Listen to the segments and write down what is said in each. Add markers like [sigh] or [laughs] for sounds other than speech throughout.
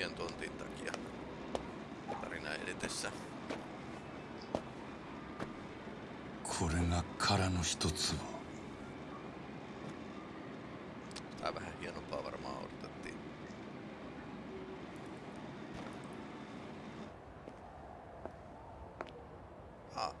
tyhjän tontin takia tarina edetessä. これが殻の一つを Tää vähän hienompaa varmaan odotettiin. Ah..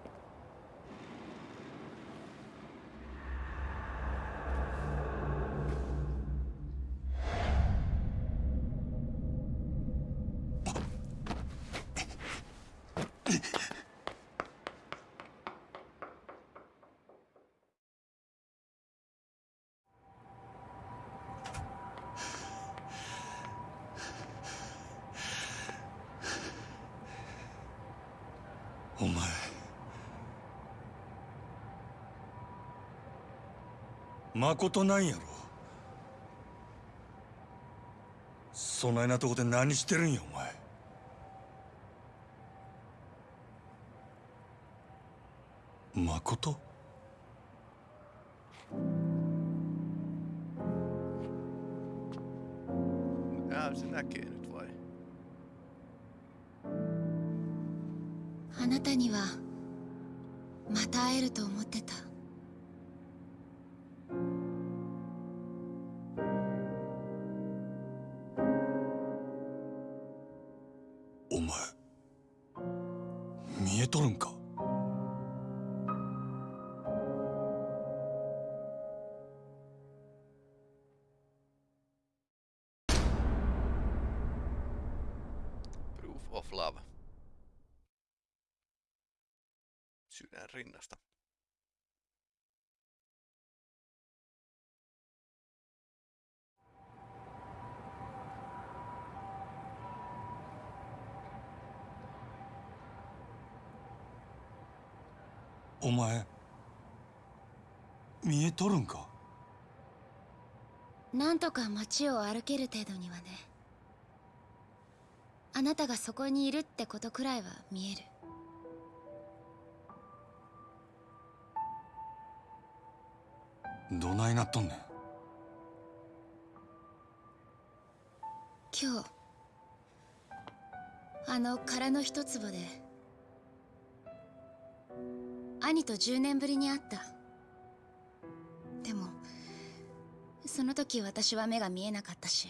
お前まことなんやろ。そないなとこで何してるんやお前。まこととるんか？なんとか街を歩ける程度にはね。あなたがそこにいるってことくらいは見える。どないなっとんねん？今日あの殻の一坪で兄と10年ぶりに会ったその時私は目が見えなかったし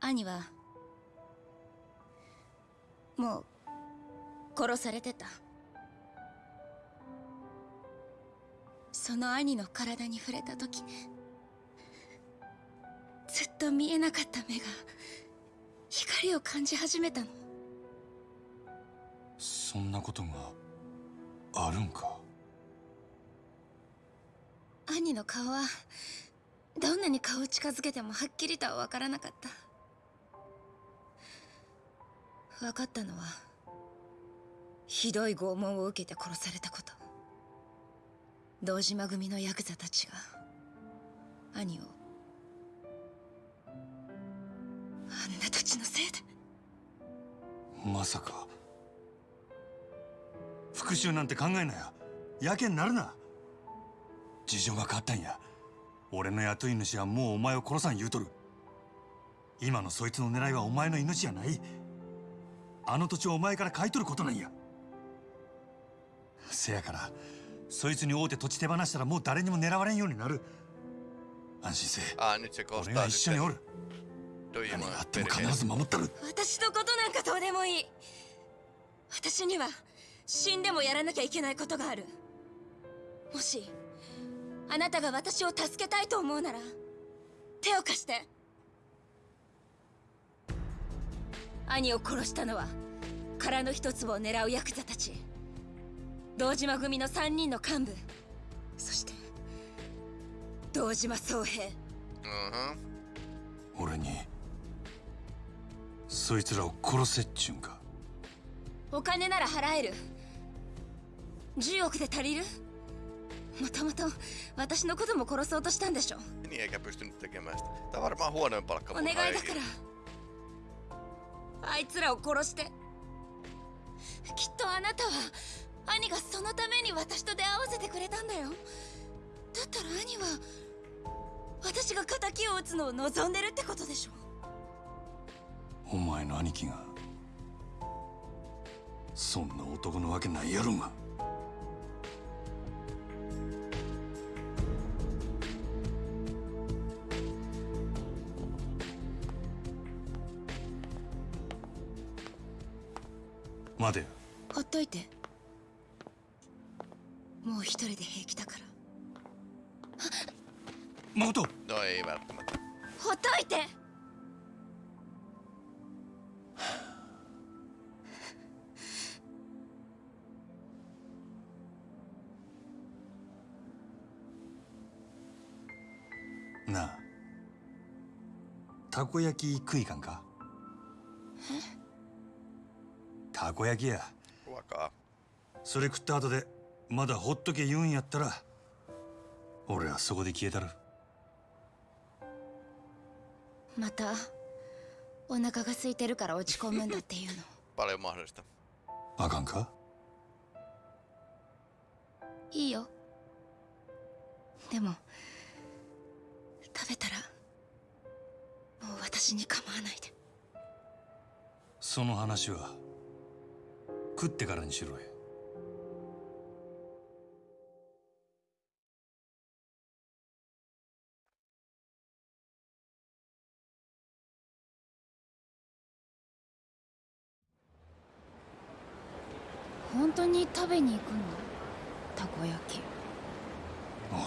兄はもう殺されてた。その兄の体に触れた時ずっと見えなかった目が光を感じ始めたの。そんなことがあるんか？兄の顔はどんなに顔を近づけてもはっきりとは分からなかった。分かったのはひどい拷問を受けて殺されたこと。堂島組のヤクザたちが兄をあんなたちのせいで。まさか復讐なんて考えなややけになるな。事情が変わったんや。俺の雇い主はもうお前を殺さん言うとる。今のそいつの狙いはお前の命じゃない。あの土地をお前から買い取ることなんや。せやからそいつに会うて土地手放したらもう誰にも狙われんようになる。安心せえ。Ah, 俺が一緒におる。何があっても.必ず守ったる。私のことなんかどうでもいい。私には死んでもやらなきゃいけないことがある。もしあなたが私を助けたいと思うなら手を貸して。兄を殺したのは殻の一つを狙うヤクザたち。堂島組の3人の幹部。そして堂島宗平。Mhm. 俺にそいつらを殺せっちゅうんか。お金なら払える。10億で足りる？もともと私のことも殺そうとしたんでしょ？Niin eikä pystynyt tekemään sitä. Tää on varmaan huonoin palkka お願いだ.から。あいつらを殺して。きっとあなたは兄がそのために私と出会わせてくれたんだよ。だったら兄は私が仇を討つのを望んでるってことでしょ。前の兄貴がそんな男のわけないやろが待てよ。ほっといて。もう一人で平気だから。誠 No ei välttämättä. ほっといて。なあ。たこ焼き食いかんか？たこ焼きや.それ食った後でまだほっとけ言うんやったら俺はそこで消えたる。またお腹が空いてるから落ち込むんだっていうの. [laughs] あかんか？いいよ。でも食べたらもう私に構わないで。その話は食ってからにしろよ。本当に食べに行くの？たこ焼き。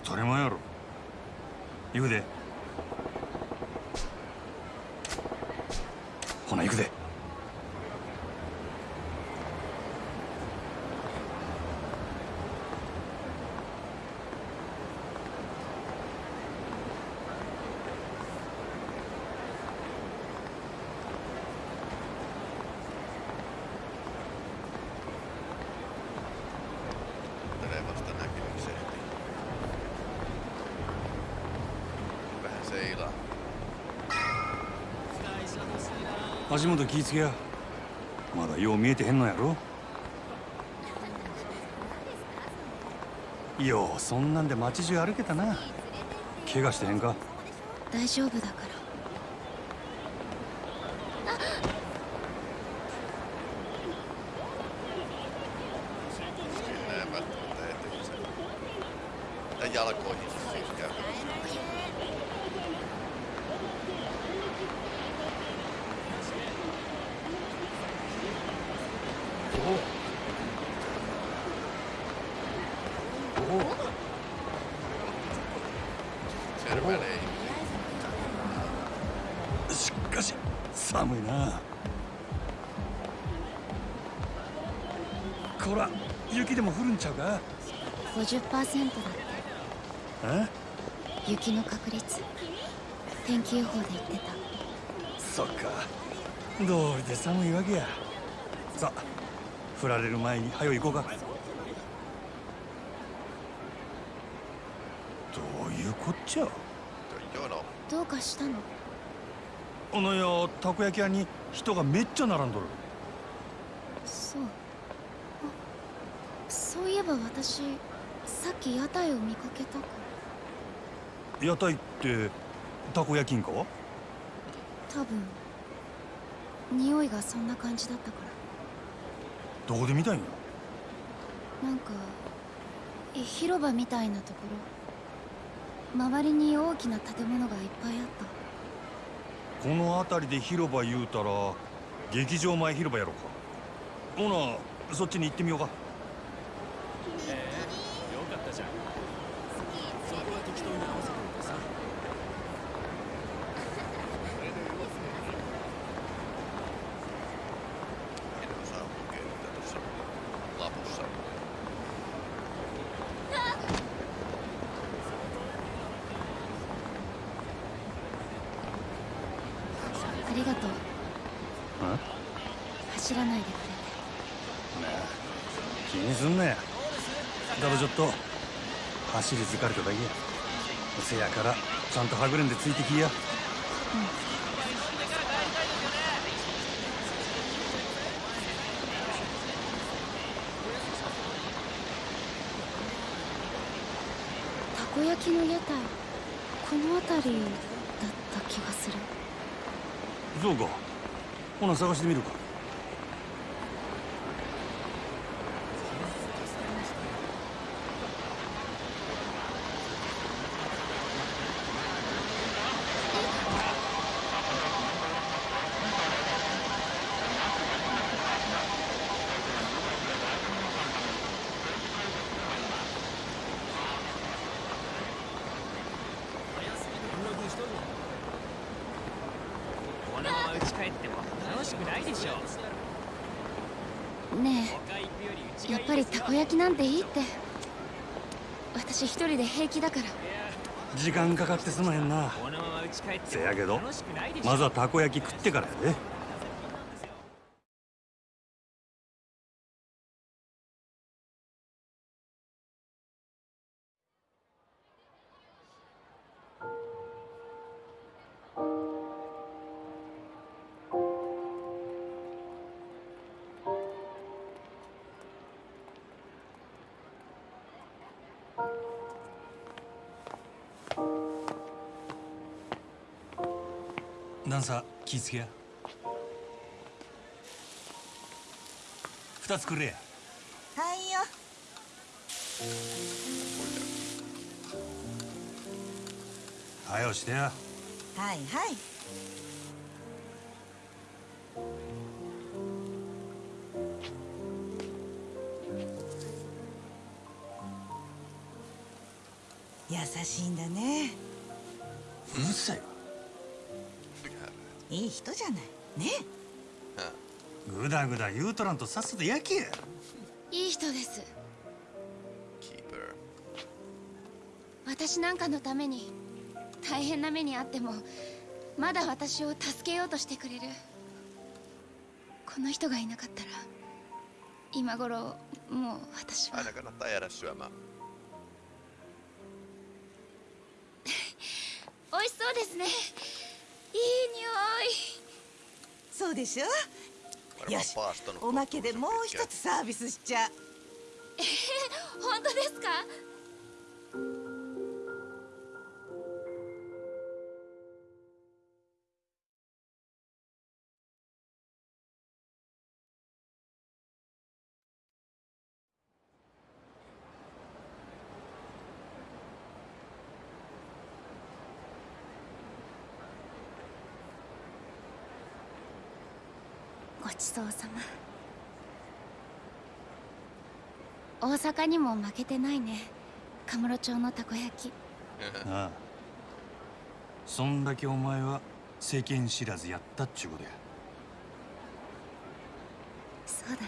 当たり前やろ。行くで。ほな行くで足元気ぃつけや。まだよう見えてへんのやろ。ようそんなんで街中歩けたな。怪我してへんか。大丈夫だから。50%だって。え雪の確率。天気予報で言ってた。そっか。どうりで寒いわけや。さあ降られる前に早よ行こうか。どういうこっちゃ？どうかしたの？あのやたこ焼き屋に人がめっちゃ並んどる。そう。あそういえば私さっき屋台を見かけたか屋台ってたこ焼きんか多分匂いがそんな感じだったから。どこで見たんや？なんかえ広場みたいなところ。周りに大きな建物がいっぱいあった。この辺りで広場言うたら劇場前広場やろか。ほなそっちに行ってみようかったじゃんそこは適当に合わせといてさ En osaa lukea mitä tuossa lapussa on. ありがとうあ走らないでく気にすんなやだろちょっと走り疲れただけやせやからちゃんとはぐれんでついてきや。れてたこ焼きの屋台この辺りだった気がする。そうか。ほな探してみるかこのまま家帰っても楽しくないでしょねえやっぱりたこ焼きなんていいって。私一人で平気だから。時間かかってすまへんな。せやけどまずはたこ焼き食ってからやで。気ぃつけや。二つくれや。はいよ。はよしてやはいはい。優しいんだね。うるさいいい人じゃない。ね。ぐだぐだ言うとらんとさっさと焼けや。いい人です.私なんかのために大変な目にあってもまだ私を助けようとしてくれる。この人がいなかったら今頃もう私は.美味しそうですね匂い。そうでしょ？よし。おまけでもう一.つサービスしちゃう。本当ですか？大阪にも負けてないね。カムロ町のたこ焼き。ああ。そんだけお前は世間知らずやったっちゅうことや。そうだね。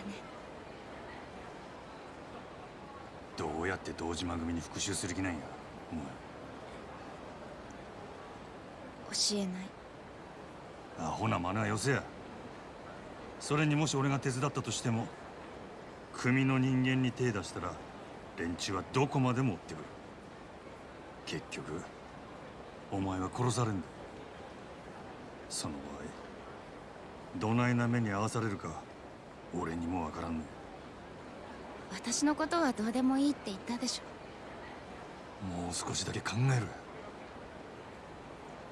どうやって堂島組に復讐する気なんやお教えない。前アホな真似はよせや。それにもし俺が手伝ったとしても組の人間に手出したら連中はどこまでも追ってくる。結局お前は殺されんだ。その場合どないな目に遭わされるか俺にもわからんね私のことはどうでもいいって言ったでしょ。もう少しだけ考えろよ。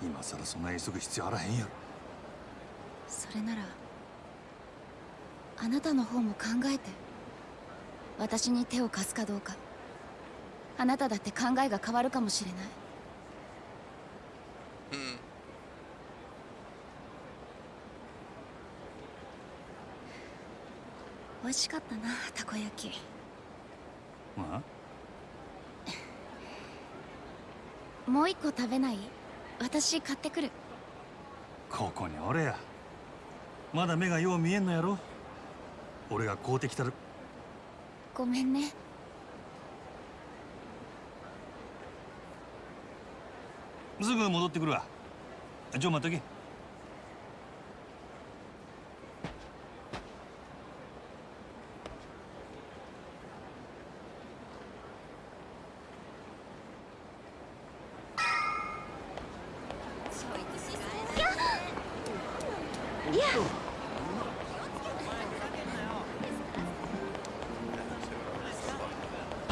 今さらそんな急ぐ必要あらへんやろ。それならあなたの方も考えて私に手を貸すかどうか。あなただって考えが変わるかもしれない。Mm. 美味しかったなたこ焼き。まあ？[laughs] もう一個食べない？私買ってくる。ここに俺や。まだ目がよう見えんのやろ。俺が買うてきたるごめんね。すぐ戻ってくるわ。ちょ待っとけ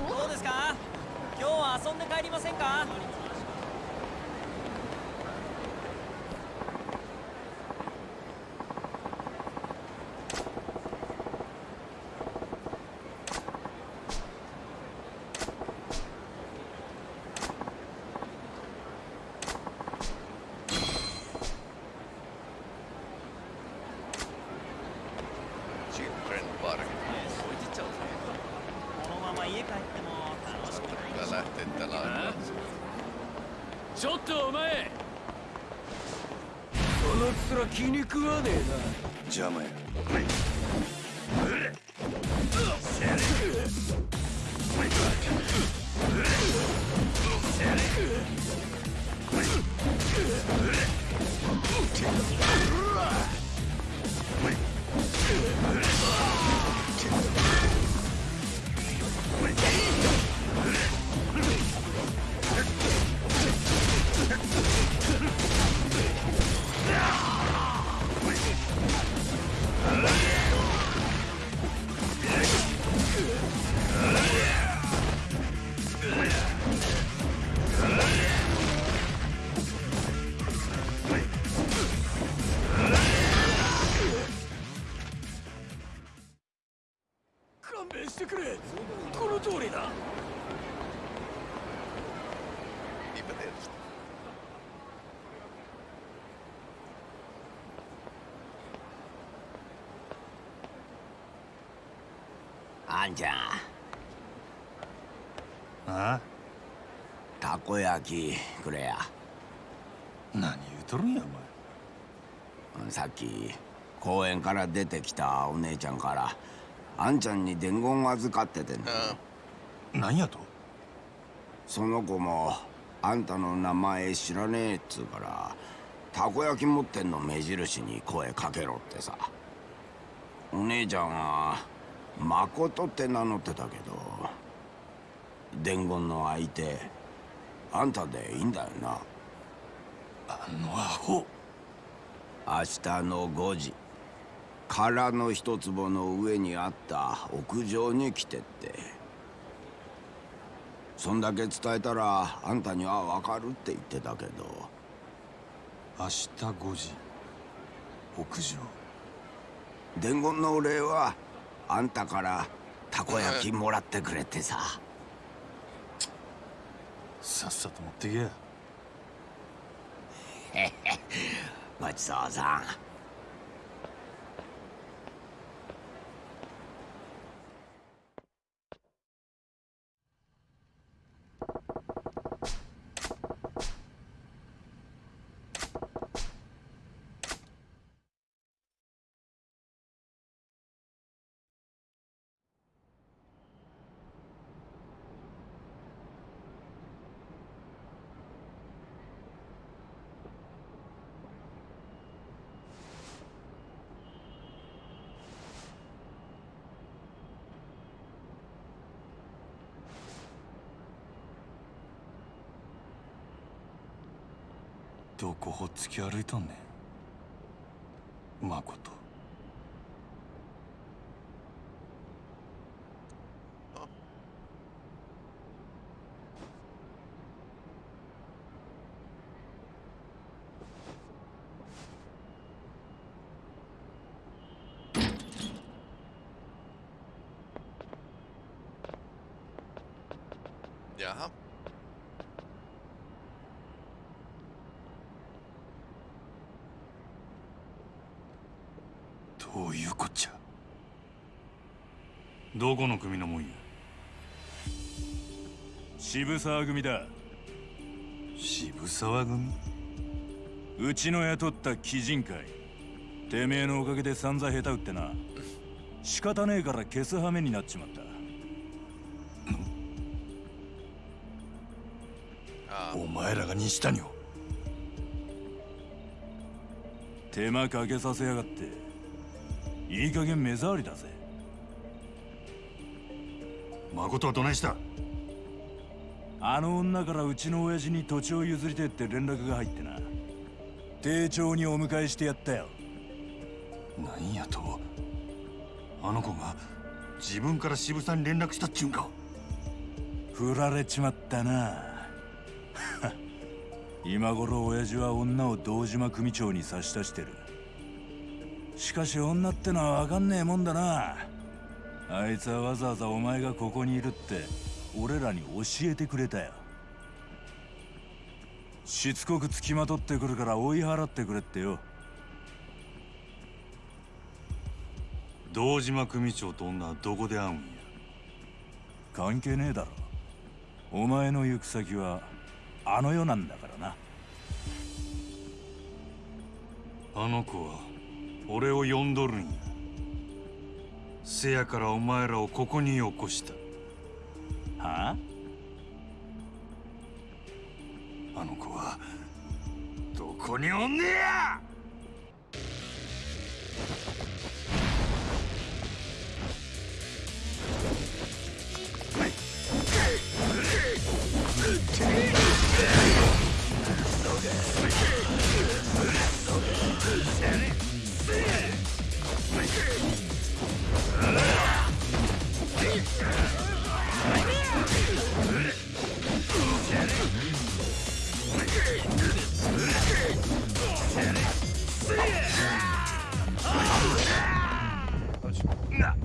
どうですか今日は遊んで帰りませんかは家帰っても楽しくないでし Kyllä ょ lähtee tällä aikaa. ちょっとお前その面気に食わねえ邪魔やあんちゃ。んあ？たこ焼きくれや。何言うとるんやさっき公園から出てきたお姉ちゃんからあんちゃんに伝言預かっててん Ää, お前何やと？その子もあんたの名前知らねえっつうからたこ焼き持ってんの目印に声かけろってさ。お姉ちゃんは誠って名乗ってたけど伝言の相手あんたでいいんだよな。あのアホ。明日の5時空の一坪の上にあった屋上に来てって。そんだけ伝えたらあんたには分かるって言ってたけど。明日5時屋上。伝言のお礼はあんたからたこ焼きもらってくれってさ。さっさと持ってけ。やごちそうさん突き歩いたんねんまことー Jaha. どういうこっちゃ。どこの組のもんや。渋沢組だ。渋沢組？うちの雇った鬼人会。てめえのおかげで散々下手打ってな。仕方ねえから消す羽目になっちまった。お前らが西谷を。手間かけさせやがっていい加減目障りだぜ。誠はどないした？あの女からうちの親父に土地を譲りてえって連絡が入ってな。丁重にお迎えしてやったよ。なんやと？あの子が自分から渋沢に連絡したっちゅうんか。振られちまったな。[laughs] 今頃親父は女を堂島組長に差し出してるしかし女ってのは分かんねえもんだな。あいつはわざわざお前がここにいるって俺らに教えてくれたよ。しつこく付きまとってくるから追い払ってくれってよ。堂島組長と女はどこで会うんや。関係ねえだろ。お前の行く先はあの世なんだからな。あの子は俺を呼んどるんや。せやからお前らをここに起こした。はあ？あの子はどこにおんねや No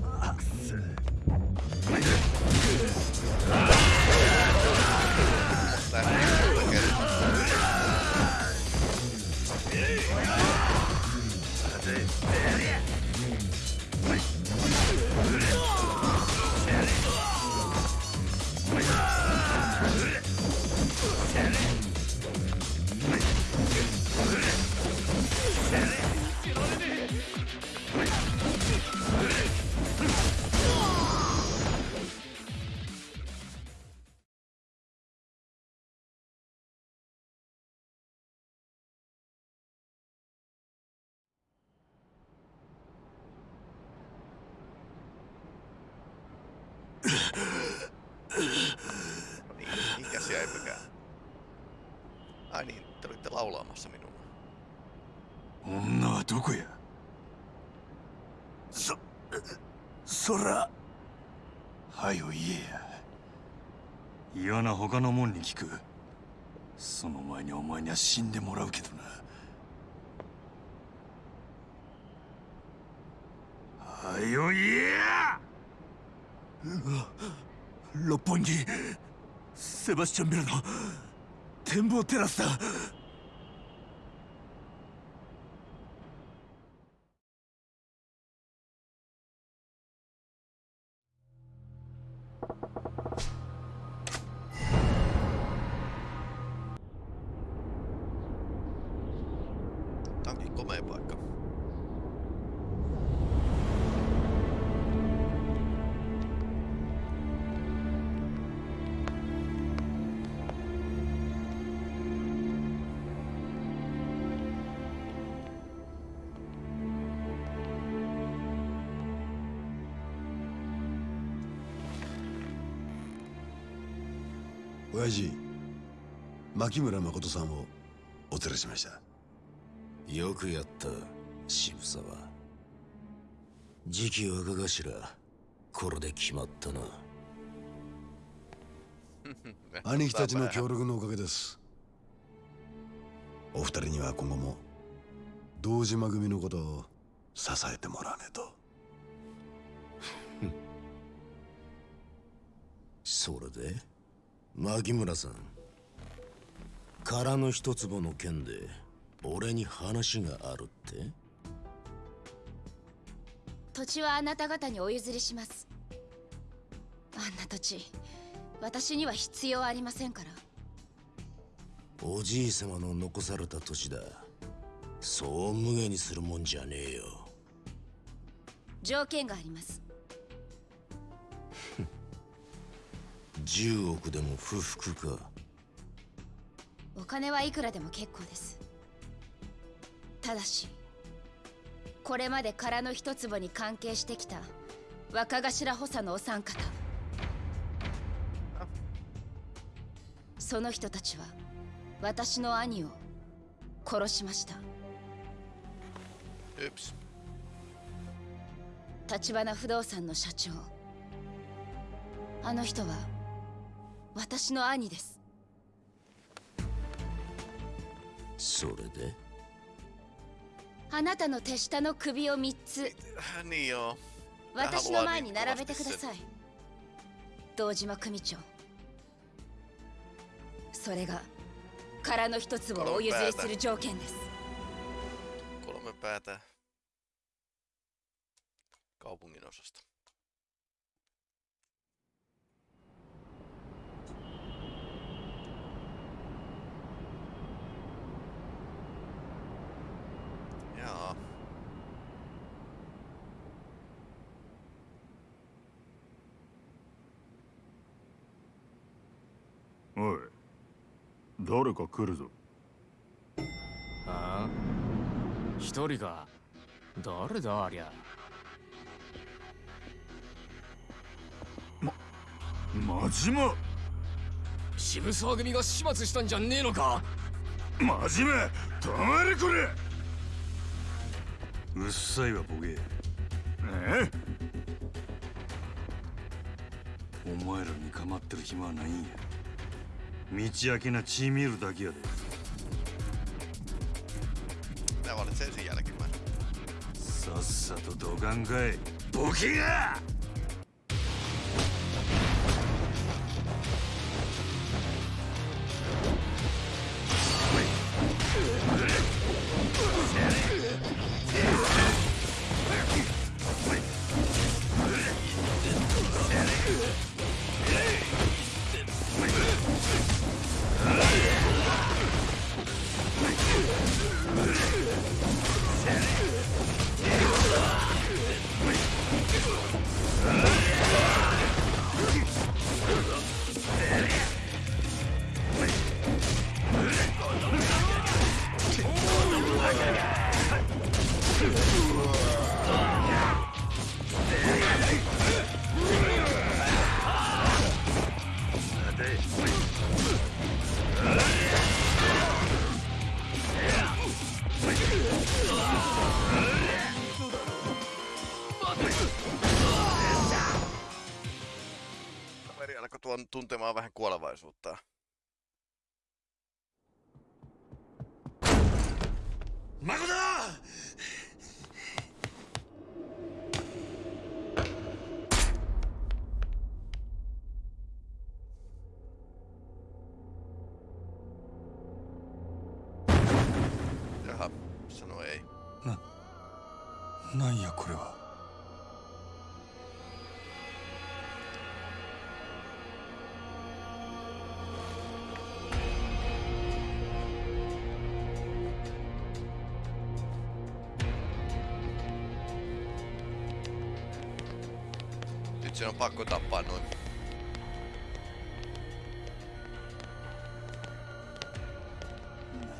niin, ikäisiä eipäkään. Ai niin, te olitte laulaamassa minua. 女はどこやそそらはよ言えや嫌な他の者に聞くその前にお前には死んでもらうけどなはよ言えや六本木セバスチャンビルの展望テラスだ。牧村誠さんをお連れしました。よくやった渋沢。次期若頭これで決まったな。[laughs] 兄貴たちの協力のおかげです。お二人には今後も堂島組のことを支えてもらわねえと。[laughs] それで？牧村さん空の一坪の件で俺に話があるって？土地はあなた方にお譲りします。あんな土地私には必要ありませんから。おじい様の残された土地だ。そう無下にするもんじゃねえよ。条件があります。[laughs] 10億でも不服かお金はいくらでも結構です。ただしこれまで空の一坪に関係してきた若頭補佐のお三方。その人たちは私の兄を殺しました。Yps. 橘不動産の社長。あの人は私の兄ですそれで？あなたの手下の首を3つ.私の前に並べてください。堂島組長。それが空の一つをお譲りする条件です。kaupungin osasta. おい誰か来るぞ。ああ。一人か誰だありゃ。真島渋沢組が始末したんじゃねえのか。真島止まれこれ。うっさいわボケ。え。お前らに構ってる暇はないんや道明な血見るだけやで。さっさとどかんかい、ボケが！Kaveri alkoi tuon tuntemaan vähän kuolevaisuutta. 誠「Jaha, sano ei. なんやこれは「 Aku tak panun.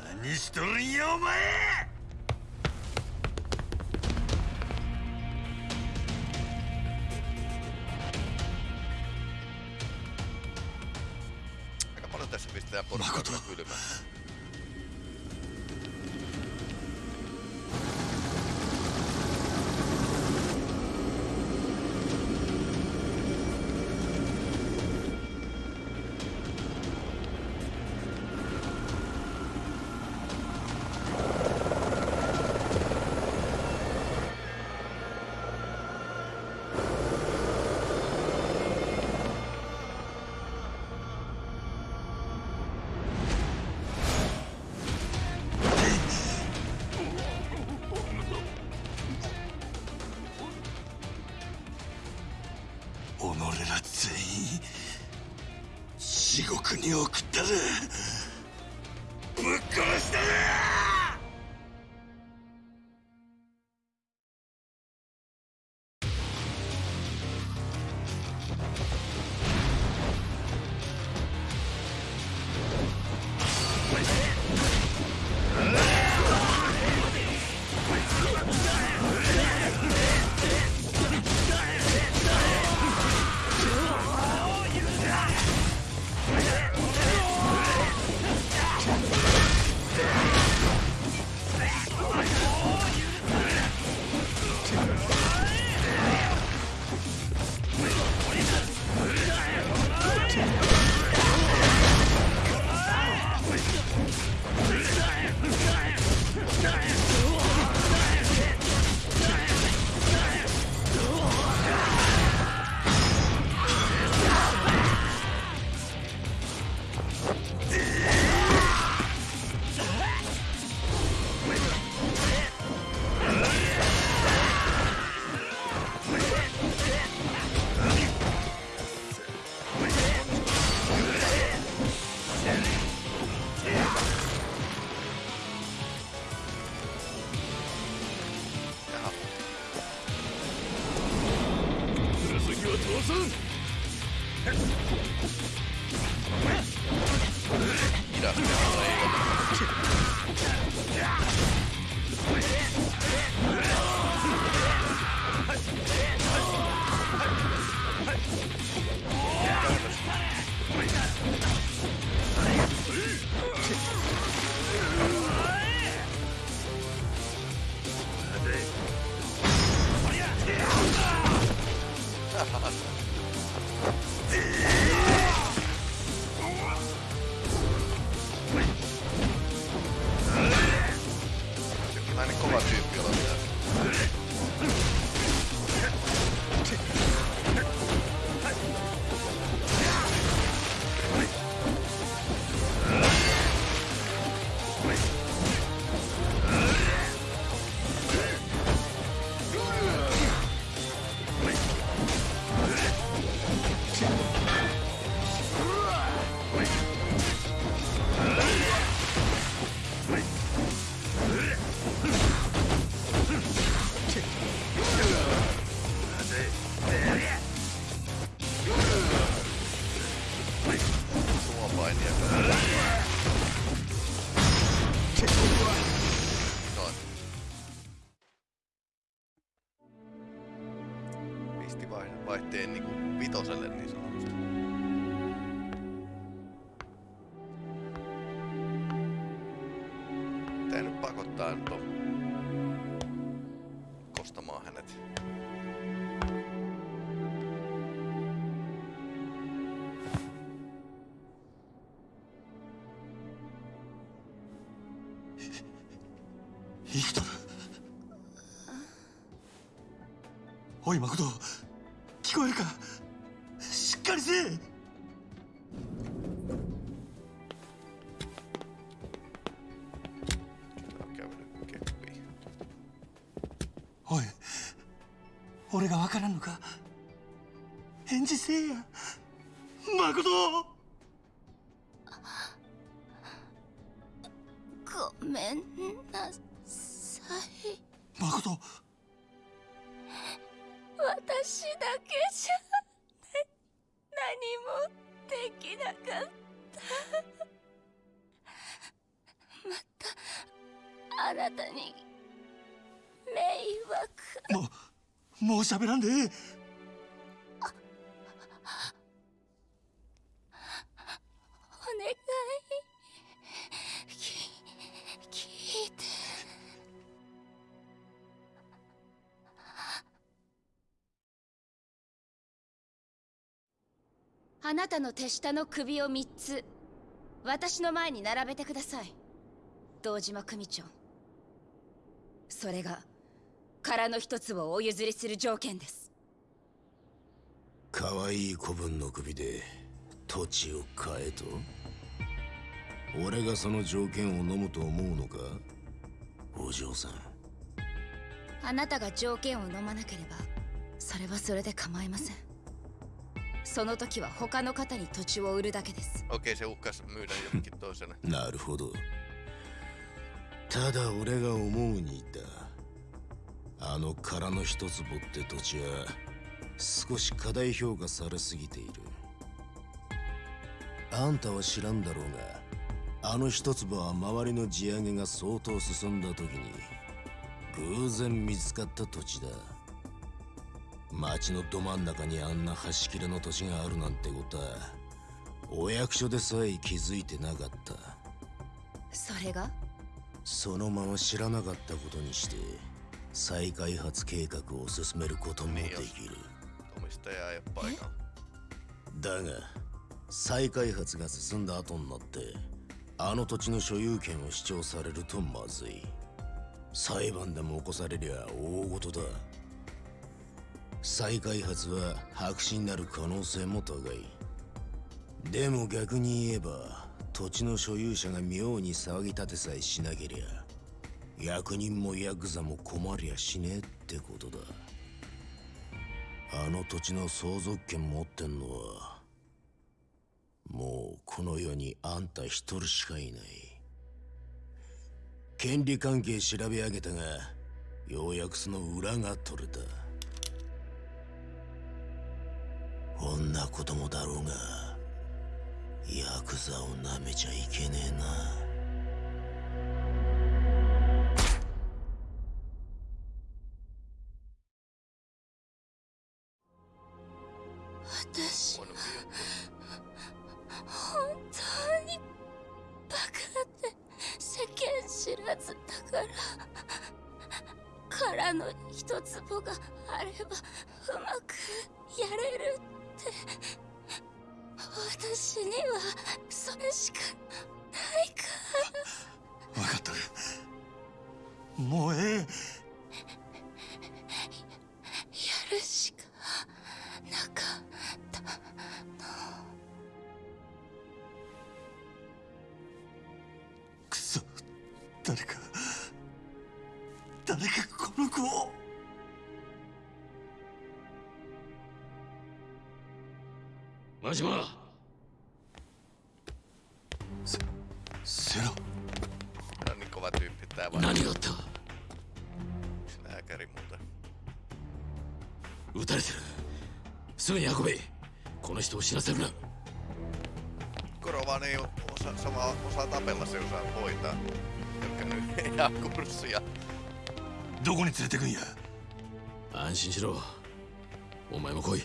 Nani shitorin ya omae! に送ったぜ。Pakottaa nyt on kostamaan hänet. 生きとるおい誠聞こえるかう喋らんで。ええお願いき聞いてあなたの手下の首を3つ私の前に並べてください。堂島組長。それが殻の一つをお譲りする条件です。可愛い子分の首で土地を買えと？俺がその条件を飲むと思うのか？お嬢さん。あなたが条件を飲まなければそれはそれで構いません。その時は他の方に土地を売るだけです。Okei, se uhkas myydä toiselle. なるほど。ただ俺が思うにだあの殻の一坪って土地は少し過大評価されすぎている。あんたは知らんだろうがあの一坪は周りの地上げが相当進んだ時に偶然見つかった土地だ。町のど真ん中にあんな端切れの土地があるなんてことはお役所でさえ気づいてなかった。それが？そのまま知らなかったことにして再開発計画を進めることもできる.だが再開発が進んだ後になってあの土地の所有権を主張されるとまずい。裁判でも起こされりゃ大事だ。再開発は白紙になる可能性も高い。でも逆に言えば土地の所有者が妙に騒ぎ立てさえしなけりゃ役人もヤクザも困りゃしねえってことだ。あの土地の相続権持ってんのはもうこの世にあんた一人しかいない。権利関係調べ上げたがようやくその裏が取れた。こんなこともだろうがヤクザをなめちゃいけねえな。私は本当にバカで世間知らずだから殻の一坪があればうまくやれるって私にはそれしかないから。分かっとるもうええ。やるしかなかっクソ誰か誰かこの子を。真島。何があった？撃たれてる。すぐに運べ。この人を死なせるな。Korvaan ei osa, sama osaa tapella, se osaa hoitaa. Jotka nyt [laughs] ei jää kurssia. どこに連れてくんや安心しろお前も来い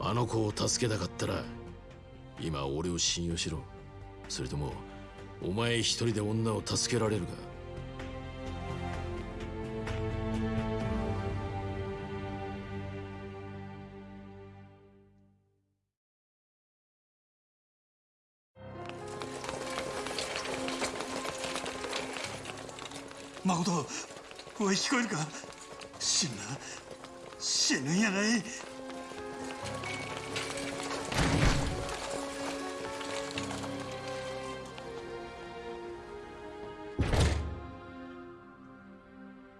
あの子を助けたかったら今俺を信用しろそれともお前一人で女を助けられるかおい聞こえるか？死ぬ死ぬんやない？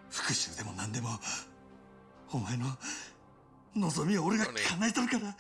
復讐でも何でもお前の望みを俺が叶えとるから。